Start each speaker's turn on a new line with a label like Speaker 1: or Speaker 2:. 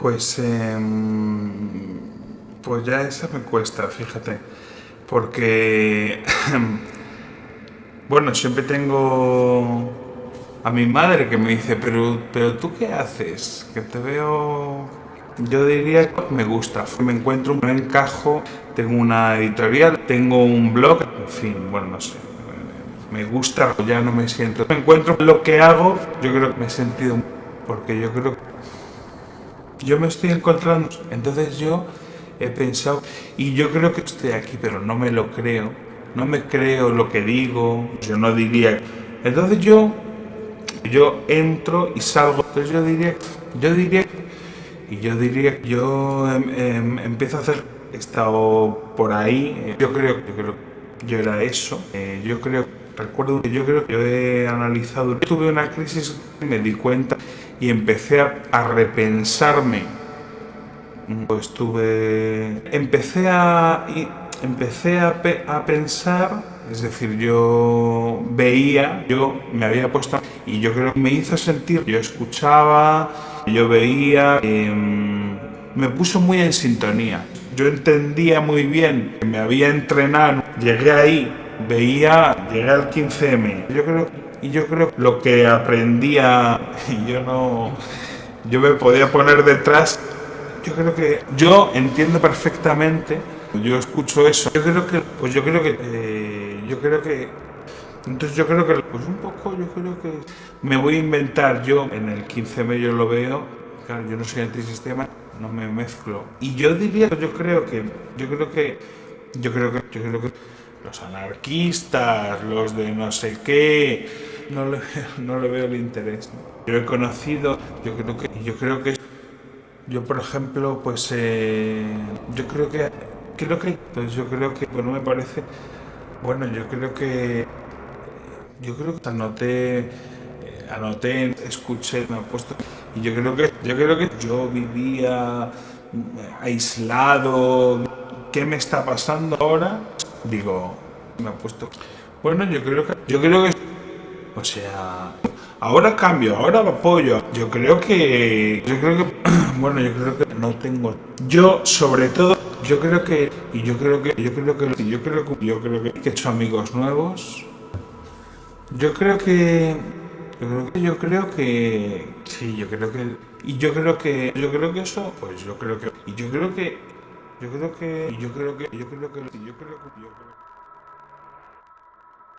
Speaker 1: Pues, em, pues ya esa me cuesta, fíjate, porque, bueno, siempre tengo a mi madre que me dice, pero, pero tú qué haces, que te veo, yo diría que me gusta, me encuentro un encajo, tengo una editorial, tengo un blog, en fin, bueno, no sé, me gusta, ya no me siento, me encuentro lo que hago, yo creo que me he sentido, porque yo creo que yo me estoy encontrando, entonces yo he pensado, y yo creo que estoy aquí, pero no me lo creo, no me creo lo que digo, yo no diría, entonces yo, yo entro y salgo, entonces yo diría, yo diría, y yo diría, yo em, em, empiezo a hacer, he estado por ahí, yo creo, yo creo, yo era eso, eh, yo creo, recuerdo que yo creo que yo he analizado, tuve una crisis y me di cuenta y empecé a, repensarme. Pues tuve, empecé a, empecé a, a, pensar, es decir, yo veía, yo me había puesto, y yo creo que me hizo sentir, yo escuchaba, yo veía, em, me puso muy en sintonía. Yo entendía muy bien que me había entrenado, llegué ahí, veía, llegué al 15M. Yo creo y yo creo que lo que aprendía, yo no, yo me podía poner detrás, yo creo que yo entiendo perfectamente, yo escucho eso, yo creo que, pues yo creo que, eh, yo creo que, entonces yo creo que, pues un poco, yo creo que me voy a inventar yo, en el 15M yo lo veo, claro, yo no soy antisistema, no me mezclo, y yo diría, yo creo que, yo creo que, yo creo que, yo creo que los anarquistas, los de no sé qué, no le, veo el interés. Yo he conocido, yo creo que, yo creo que, yo por ejemplo, pues, eh, yo creo que, creo que, pues yo creo que, bueno, me parece, bueno, yo creo que, yo creo que anoté, eh, anoté, escuché, me he puesto, y yo creo que, yo creo que yo vivía aislado, ¿qué me está pasando ahora? Digo, me ha puesto, bueno, yo creo que, yo creo que o sea, ahora cambio, ahora apoyo. Yo creo que, yo creo que, bueno, yo creo que no tengo. Yo, sobre todo, yo creo que, y yo creo que, yo creo que, yo creo que, yo creo que he hecho amigos nuevos. Yo creo que, yo creo que, yo creo que, sí, yo creo que, y yo creo que, yo creo que eso, pues yo creo que, y yo creo que, yo creo que, y yo creo que, yo creo que, yo creo que, yo creo que